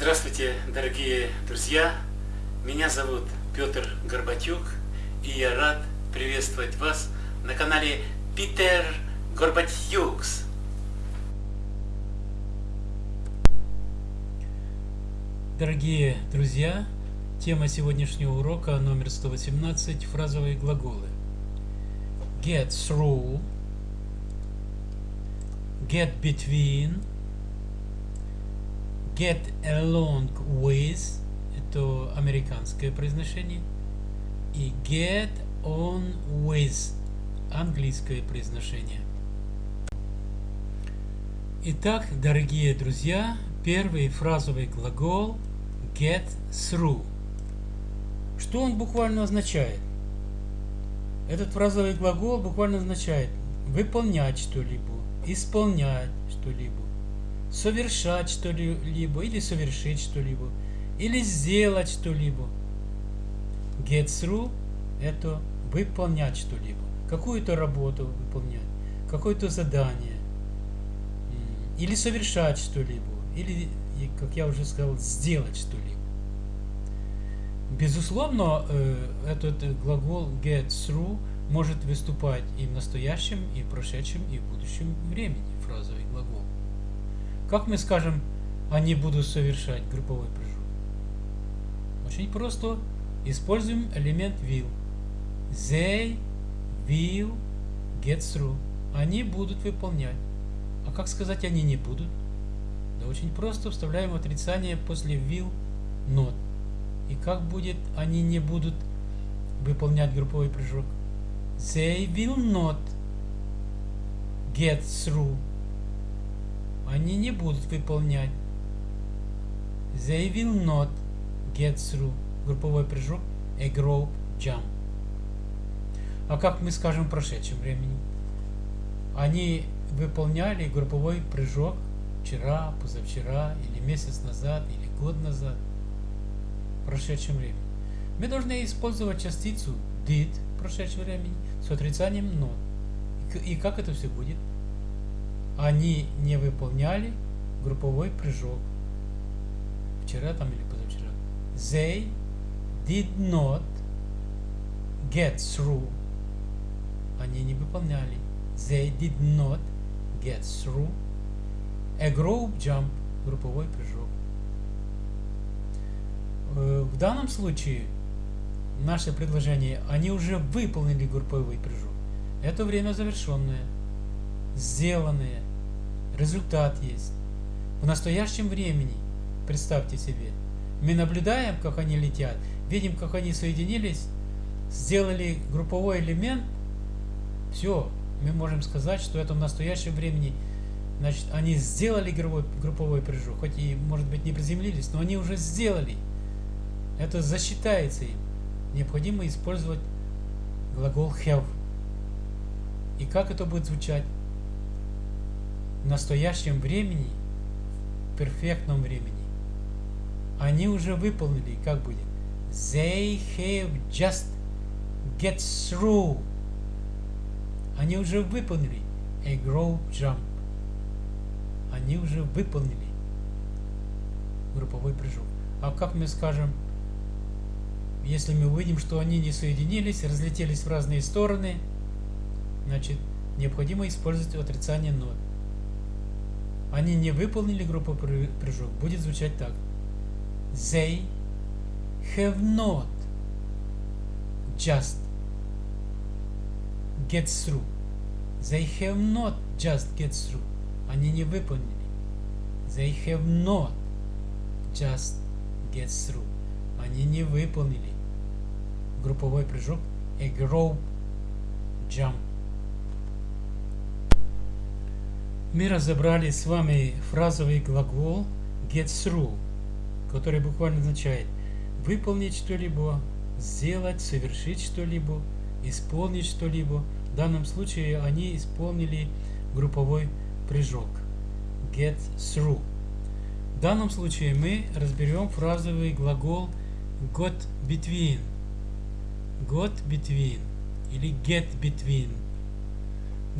Здравствуйте, дорогие друзья! Меня зовут Петр Горбатюк, и я рад приветствовать вас на канале Питер Горбатюкс. Дорогие друзья, тема сегодняшнего урока номер 118 – фразовые глаголы. Get through, get between, get along with, это американское произношение, и get on with, английское произношение. Итак, дорогие друзья, первый фразовый глагол get through. Что он буквально означает? Этот фразовый глагол буквально означает выполнять что-либо, исполнять что-либо, совершать что-либо или совершить что-либо, или сделать что-либо. Get through – это выполнять что-либо, какую-то работу выполнять, какое-то задание, или совершать что-либо, или, как я уже сказал, сделать что-либо. Безусловно, э, этот глагол get through может выступать и в настоящем, и в прошедшем, и в будущем времени, фразовый глагол. Как мы скажем, они будут совершать групповой прыжок? Очень просто. Используем элемент will. They will get through. Они будут выполнять. А как сказать они не будут? Да очень просто. Вставляем отрицание после will not. И как будет они не будут выполнять групповой прыжок? They will not get through. Они не будут выполнять. They will not get through. Групповой прыжок. A group jump. А как мы скажем в прошедшем времени? Они выполняли групповой прыжок вчера, позавчера, или месяц назад, или год назад, в прошедшем времени. Мы должны использовать частицу did в прошедшем времени с отрицанием not. И как это все будет? Они не выполняли групповой прыжок. Вчера там или позавчера. They did not get through. Они не выполняли. They did not get through. A group jump. Групповой прыжок. Э, в данном случае наше предложение, они уже выполнили групповой прыжок. Это время завершенное, сделанное, результат есть. В настоящем времени, представьте себе, мы наблюдаем, как они летят, видим, как они соединились, сделали групповой элемент, все, мы можем сказать, что это в настоящем времени, значит, они сделали групповой, групповой прыжок, хоть и, может быть, не приземлились, но они уже сделали. Это засчитается им необходимо использовать глагол have. И как это будет звучать? В настоящем времени, в перфектном времени. Они уже выполнили, как будет? They have just get through. Они уже выполнили a group jump. Они уже выполнили групповой прыжок. А как мы скажем если мы увидим, что они не соединились, разлетелись в разные стороны, значит, необходимо использовать отрицание not. Они не выполнили группу прыжок. Будет звучать так. They have not just get through. They have not just get through. Они не выполнили. They have not just get through. Они не выполнили групповой прыжок a group jump. Мы разобрали с вами фразовый глагол get through, который буквально означает выполнить что-либо, сделать, совершить что-либо, исполнить что-либо. В данном случае они исполнили групповой прыжок get through. В данном случае мы разберем фразовый глагол got between got between или get between.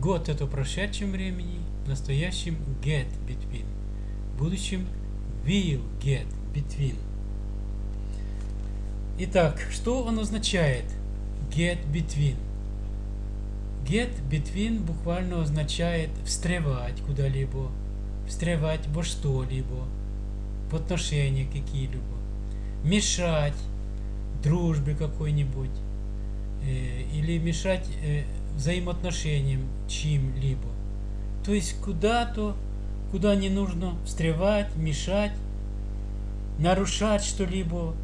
Got это в прошедшем времени, в настоящем get between. В будущем will get between. Итак, что он означает? Get between. Get between буквально означает встревать куда-либо, встревать во что-либо, в отношения какие-либо, мешать дружбе какой-нибудь, э, или мешать э, взаимоотношениям чьим-либо. То есть куда-то, куда не нужно встревать, мешать, нарушать что-либо,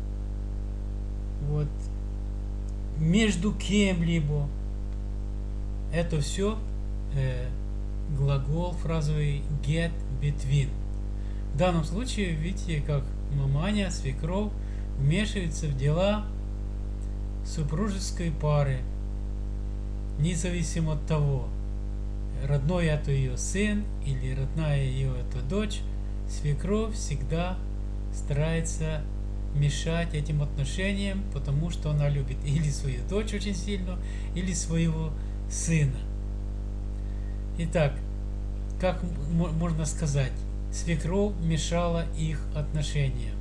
вот, между кем-либо. Это все э, глагол фразовый get between. В данном случае, видите, как маманя, свекров вмешивается в дела супружеской пары, независимо от того, родной это ее сын или родная ее это дочь, свекровь всегда старается мешать этим отношениям, потому что она любит или свою дочь очень сильно, или своего сына. Итак, как можно сказать, свекровь мешала их отношениям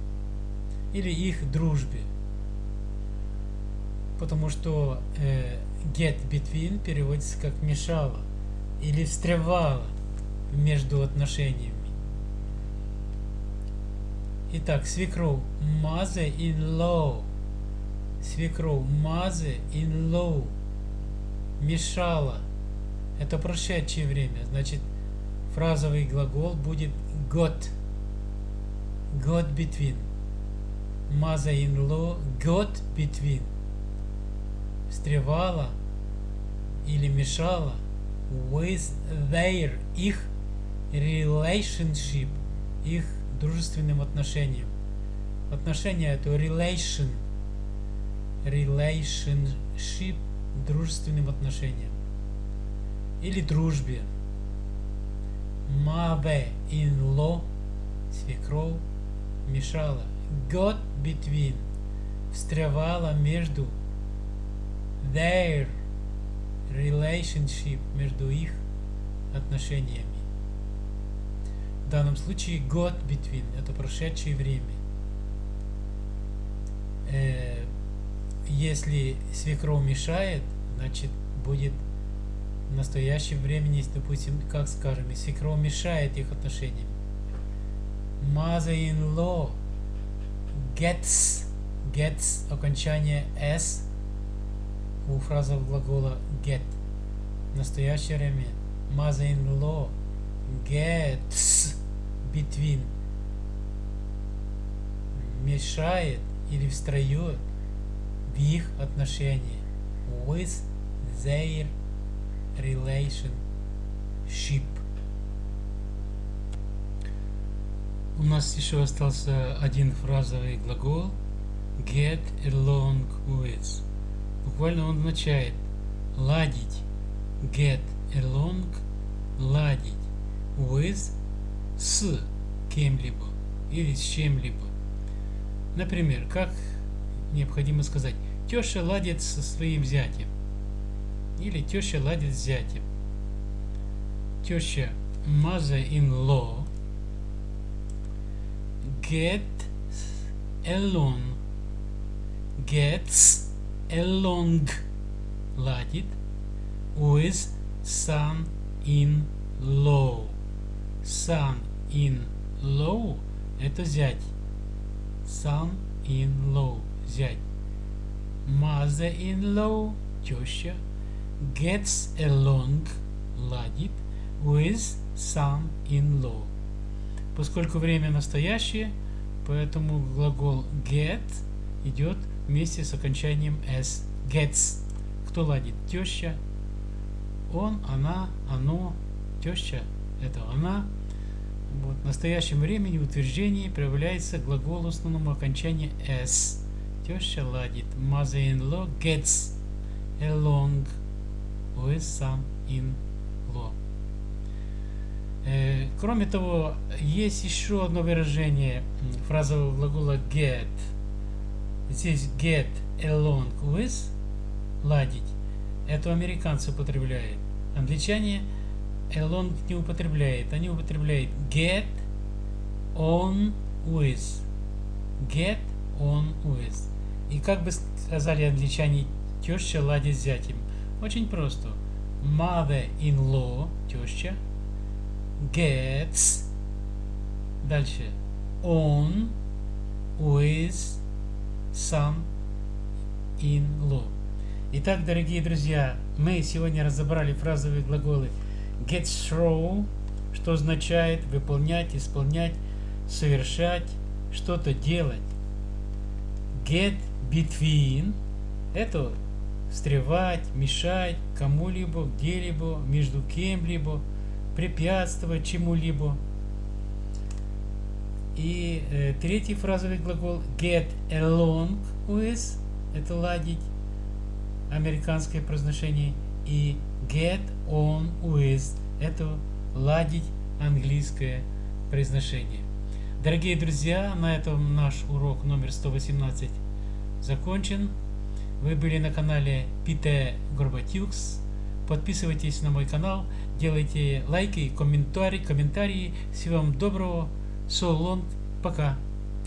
или их дружбе. Потому что э, get between переводится как мешала или встревала между отношениями. Итак, свекров mother in law. Свекров mother in law. Мешала. Это прошедшее время. Значит, фразовый глагол будет got. Got between. Mother-in-law got between. Встревала или мешала with their, их relationship, их дружественным отношениям. Отношения это relation, relationship, дружественным отношениям. Или дружбе. Mother-in-law, свекров, мешала. Got between, встревала между their relationship, между их отношениями. В данном случае год between – это прошедшее время. Э, если свекров мешает, значит будет в настоящем времени, допустим, как скажем, свекров мешает их отношениям. Mother-in-law gets, gets окончание s у фразового глагола get. В настоящее время mother-in-law gets between мешает или встает в их отношения with their relationship. У нас еще остался один фразовый глагол get along with. Буквально он означает ладить. Get along – ладить. With – с кем-либо или с чем-либо. Например, как необходимо сказать «теща ладит со своим зятем» или «теща ладит с зятем». Теща mother-in-law get along gets along ладит with son-in-law. Son-in-law это зять. Son-in-law зять. Mother-in-law теща gets along ладит with son-in-law. Поскольку время настоящее, поэтому глагол get идет вместе с окончанием s. Gets. Кто ладит? Теща. Он, она, оно. Теща – это она. Вот. В настоящем времени в утверждении проявляется глагол в основном окончания s. Теща ладит. Mother-in-law gets along with some-in-law. Э, кроме того, есть еще одно выражение фразового глагола get – Здесь get along with ладить. Это американцы употребляют. Англичане along не употребляют. Они употребляют get on with. get on with. И как бы сказали англичане, теща ладит с зятем. Очень просто. Mother-in-law, теща, gets, дальше, on with son-in-law. Итак, дорогие друзья, мы сегодня разобрали фразовые глаголы get through, что означает выполнять, исполнять, совершать, что-то делать. Get between – это встревать, мешать кому-либо, где-либо, между кем-либо, препятствовать чему-либо. И э, третий фразовый глагол get along with – это ладить, американское произношение. И get on with – это ладить, английское произношение. Дорогие друзья, на этом наш урок номер 118 закончен. Вы были на канале Пите Горбатюкс. Подписывайтесь на мой канал, делайте лайки, комментарии, комментарии. Всего вам доброго. Long. Пока.